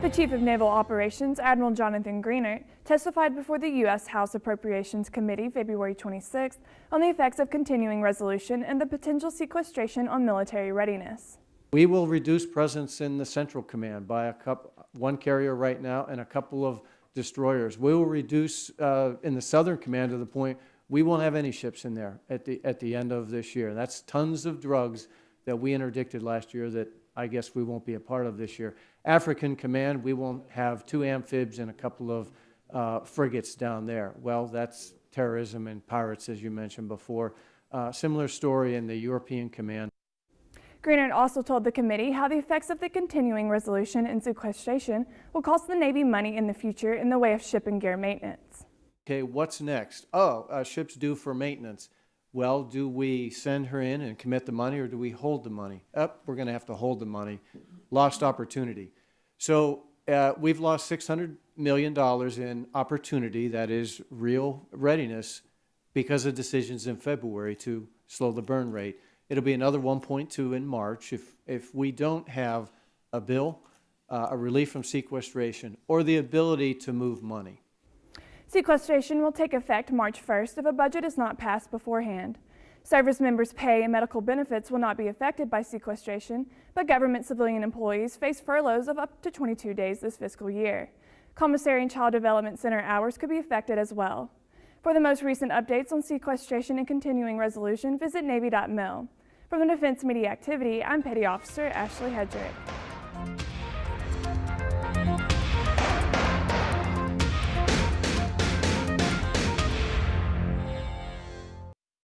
The Chief of Naval Operations, Admiral Jonathan Greenert, testified before the U.S. House Appropriations Committee February 26th on the effects of continuing resolution and the potential sequestration on military readiness. We will reduce presence in the Central Command by a couple, one carrier right now and a couple of destroyers. We will reduce uh, in the Southern Command to the point we won't have any ships in there at the, at the end of this year. That's tons of drugs that we interdicted last year that I guess we won't be a part of this year. African Command, we won't have two amphibs and a couple of uh, frigates down there. Well, that's terrorism and pirates, as you mentioned before. Uh, similar story in the European Command. Greenert also told the committee how the effects of the continuing resolution and sequestration will cost the Navy money in the future in the way of ship and gear maintenance. Okay, what's next? Oh, uh, ship's due for maintenance. Well, do we send her in and commit the money or do we hold the money? Up, oh, we're going to have to hold the money. Lost opportunity. So uh, we've lost $600 million in opportunity, that is real readiness, because of decisions in February to slow the burn rate. It'll be another 1.2 in March if, if we don't have a bill, uh, a relief from sequestration, or the ability to move money. Sequestration will take effect March 1st if a budget is not passed beforehand. Service members' pay and medical benefits will not be affected by sequestration, but government civilian employees face furloughs of up to 22 days this fiscal year. Commissary and Child Development Center hours could be affected as well. For the most recent updates on sequestration and continuing resolution, visit Navy.mil. From the Defense Media Activity, I'm Petty Officer Ashley Hedrick.